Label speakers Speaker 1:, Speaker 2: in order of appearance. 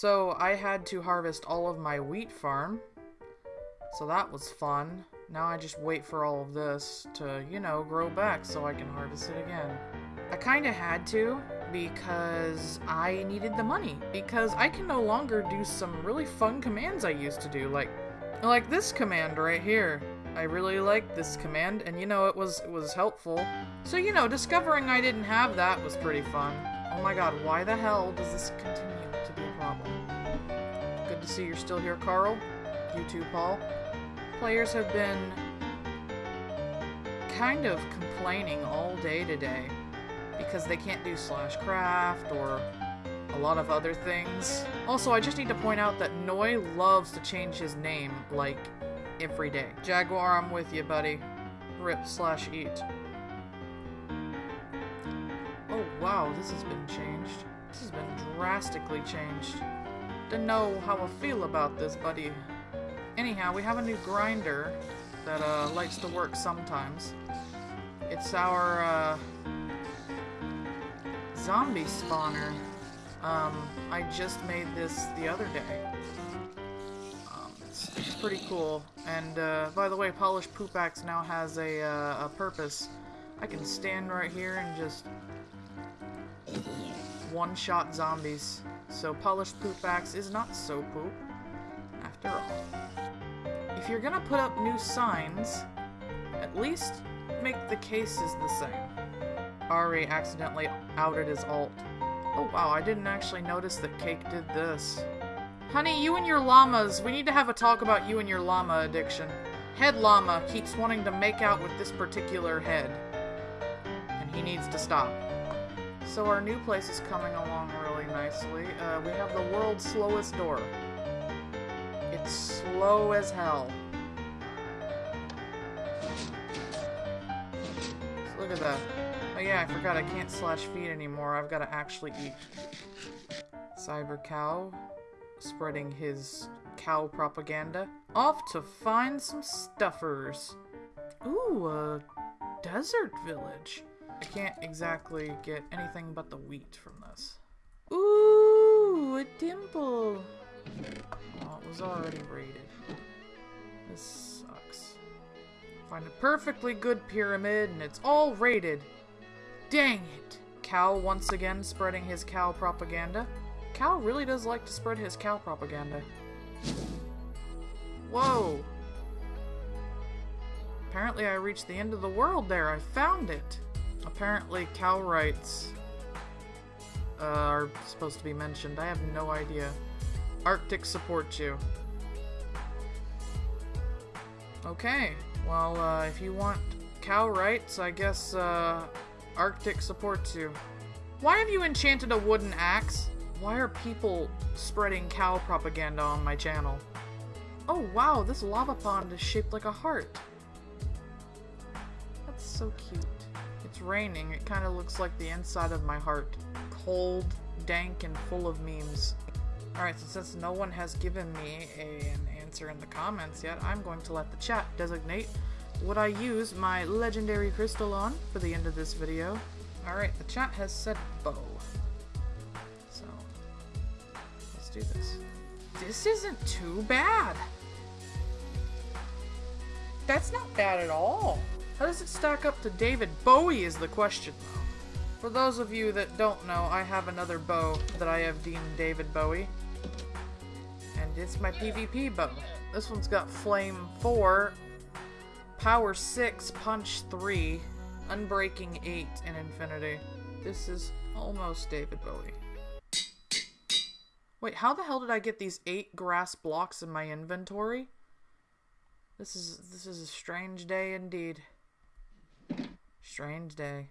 Speaker 1: So I had to harvest all of my wheat farm. So that was fun. Now I just wait for all of this to, you know, grow back so I can harvest it again. I kind of had to because I needed the money. Because I can no longer do some really fun commands I used to do, like like this command right here. I really liked this command, and you know, it was it was helpful. So, you know, discovering I didn't have that was pretty fun. Oh my god, why the hell does this continue to be problem? Good to see you're still here, Carl. You too, Paul. Players have been kind of complaining all day today because they can't do slash craft or a lot of other things. Also, I just need to point out that Noi loves to change his name, like, every day. Jaguar, I'm with you, buddy. Rip slash eat. Oh, wow, this has been changed. This has been drastically changed. Don't know how I feel about this, buddy. Anyhow, we have a new grinder that uh, likes to work sometimes. It's our uh, zombie spawner. Um, I just made this the other day. Um, it's, it's pretty cool. And uh, by the way, Polished Poop Axe now has a, uh, a purpose. I can stand right here and just one-shot zombies. So Polished Poop Axe is not so poop, after all. If you're gonna put up new signs, at least make the cases the same. Ari accidentally outed his alt. Oh wow, I didn't actually notice that Cake did this. Honey, you and your llamas, we need to have a talk about you and your llama addiction. Head llama keeps wanting to make out with this particular head. And he needs to stop. So our new place is coming along really nicely. Uh, we have the world's slowest door. It's slow as hell. Look at that. Oh yeah, I forgot I can't slash feed anymore. I've got to actually eat. Cyber Cow spreading his cow propaganda. Off to find some stuffers. Ooh, a desert village. I can't exactly get anything but the wheat from this. Ooh, a dimple. Oh, it was already raided. This sucks. Find a perfectly good pyramid and it's all raided. Dang it! Cow once again spreading his cow propaganda. Cow really does like to spread his cow propaganda. Whoa! Apparently I reached the end of the world there. I found it. Apparently cow rights uh, are supposed to be mentioned. I have no idea. Arctic supports you. Okay. Well, uh, if you want cow rights, I guess uh, Arctic supports you. Why have you enchanted a wooden axe? Why are people spreading cow propaganda on my channel? Oh wow, this lava pond is shaped like a heart. That's so cute. It's raining. It kind of looks like the inside of my heart. Cold, dank, and full of memes. Alright, so since no one has given me a, an answer in the comments yet, I'm going to let the chat designate what I use my legendary crystal on for the end of this video. Alright, the chat has said bow. So, let's do this. This isn't too bad. That's not bad at all. How does it stack up to David Bowie is the question, though. For those of you that don't know, I have another bow that I have deemed David Bowie. And it's my PvP bow. This one's got Flame 4, Power 6, Punch 3, Unbreaking 8, and Infinity. This is almost David Bowie. Wait, how the hell did I get these 8 grass blocks in my inventory? This is this is a strange day indeed. Strange day.